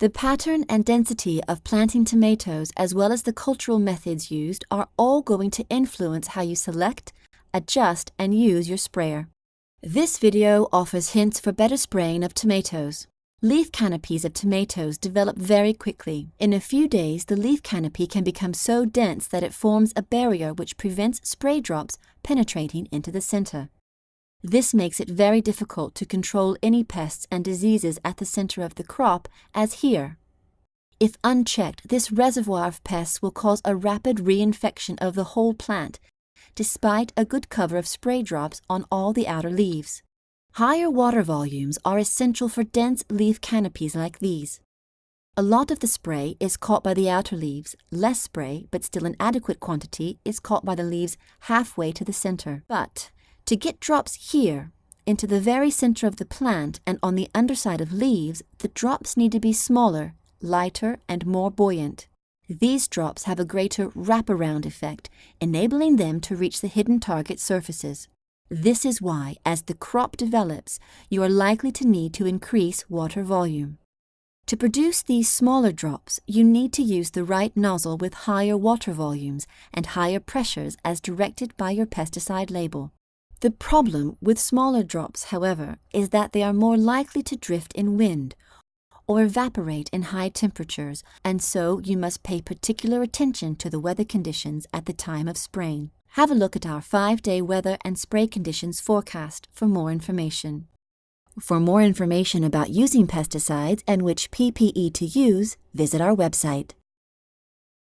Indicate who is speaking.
Speaker 1: The pattern and density of planting tomatoes as well as the cultural methods used are all going to influence how you select, adjust and use your sprayer. This video offers hints for better spraying of tomatoes. Leaf canopies of tomatoes develop very quickly. In a few days, the leaf canopy can become so dense that it forms a barrier which prevents spray drops penetrating into the center. This makes it very difficult to control any pests and diseases at the center of the crop, as here. If unchecked, this reservoir of pests will cause a rapid reinfection of the whole plant, despite a good cover of spray drops on all the outer leaves. Higher water volumes are essential for dense leaf canopies like these. A lot of the spray is caught by the outer leaves, less spray, but still an adequate quantity, is caught by the leaves halfway to the center. But to get drops here, into the very center of the plant and on the underside of leaves, the drops need to be smaller, lighter, and more buoyant. These drops have a greater wraparound effect, enabling them to reach the hidden target surfaces. This is why, as the crop develops, you are likely to need to increase water volume. To produce these smaller drops, you need to use the right nozzle with higher water volumes and higher pressures as directed by your pesticide label. The problem with smaller drops, however, is that they are more likely to drift in wind or evaporate in high temperatures, and so you must pay particular attention to the weather conditions at the time of spraying. Have a look at our 5-day weather and spray conditions forecast for more information. For more information about using pesticides and which PPE to use, visit our website.